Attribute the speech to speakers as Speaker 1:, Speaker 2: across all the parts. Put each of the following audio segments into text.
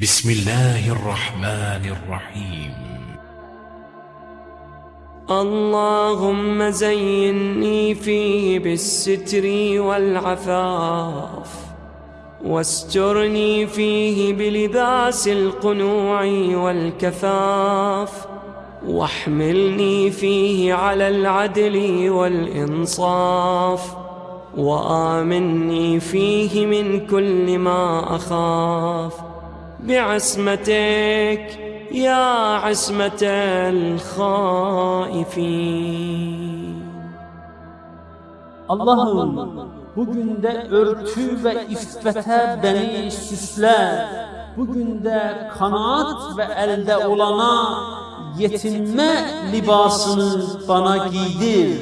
Speaker 1: بسم الله الرحمن الرحيم.
Speaker 2: اللهم زيني فيه بالستر والعفاف واسترني فيه بلباس القنوع والكفاف واحملني فيه على العدل والإنصاف وآمني فيه من كل ما أخاف. بعصمتك يا عصمة الخائفين
Speaker 3: Allah'ım bugün de örtü ve iffete beni süsle. Bugün de kanaat ve elde olana yetinme libasını bana giydir.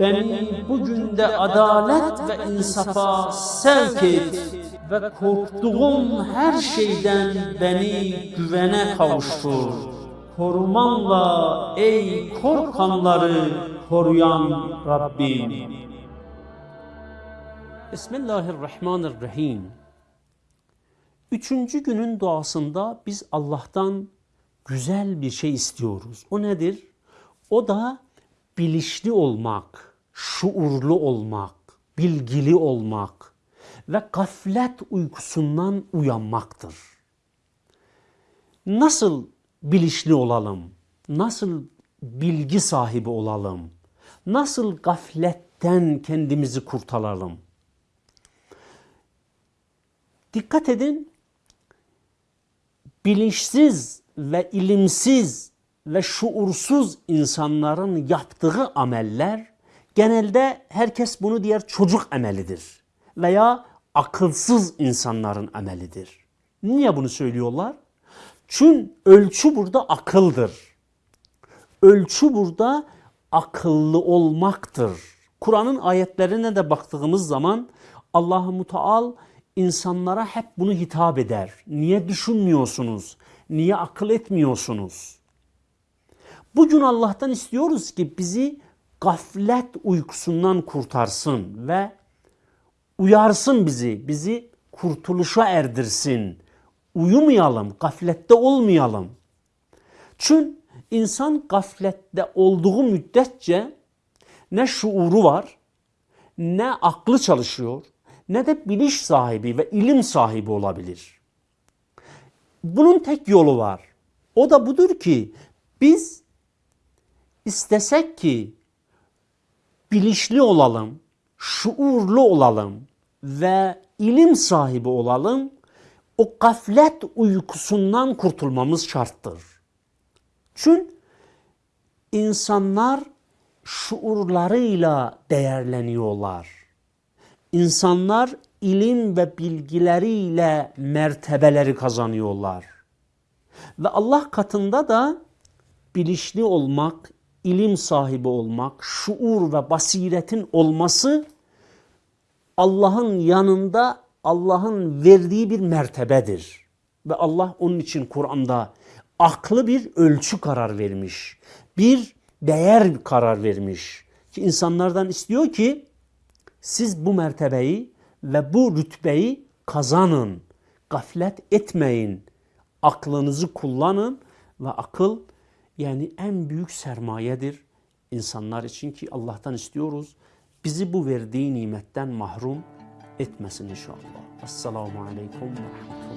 Speaker 3: Beni bugün de adalet ve insafa sevk et ve korktuğum her şeyden beni güvene kavuştur. Korumanla ey korkanları koruyan Rabbim. Bismillahirrahmanirrahim. Üçüncü günün duasında biz Allah'tan güzel bir şey istiyoruz. O nedir? O da bilinçli olmak, şuurlu olmak, bilgili olmak ve gaflet uykusundan uyanmaktır. Nasıl bilinçli olalım? Nasıl bilgi sahibi olalım? Nasıl gafletten kendimizi kurtaralım? Dikkat edin, bilinçsiz ve ilimsiz ve şuursuz insanların yaptığı ameller genelde herkes bunu diğer çocuk amelidir veya akılsız insanların amelidir. Niye bunu söylüyorlar? Çünkü ölçü burada akıldır. Ölçü burada akıllı olmaktır. Kur'an'ın ayetlerine de baktığımız zaman Allah-u Muteal insanlara hep bunu hitap eder. Niye düşünmüyorsunuz? Niye akıl etmiyorsunuz? Bugün Allah'tan istiyoruz ki bizi gaflet uykusundan kurtarsın ve uyarsın bizi, bizi kurtuluşa erdirsin. Uyumayalım, gaflette olmayalım. Çünkü insan gaflette olduğu müddetçe ne şuuru var, ne aklı çalışıyor, ne de bilinç sahibi ve ilim sahibi olabilir. Bunun tek yolu var. O da budur ki biz istesek ki bilinçli olalım, şuurlu olalım ve ilim sahibi olalım, o gaflet uykusundan kurtulmamız şarttır. Çünkü insanlar şuurlarıyla değerleniyorlar. İnsanlar ilim ve bilgileriyle mertebeleri kazanıyorlar. Ve Allah katında da bilinçli olmak, ilim sahibi olmak, şuur ve basiretin olması Allah'ın yanında Allah'ın verdiği bir mertebedir. Ve Allah onun için Kur'an'da aklı bir ölçü karar vermiş. Bir değer karar vermiş. Ki insanlardan istiyor ki siz bu mertebeyi ve bu rütbeyi kazanın. Gaflet etmeyin. Aklınızı kullanın ve akıl yani en büyük sermayedir insanlar için ki Allah'tan istiyoruz. Bizi bu verdiği nimetten mahrum etmesin inşallah. Esselamu Aleyküm ve.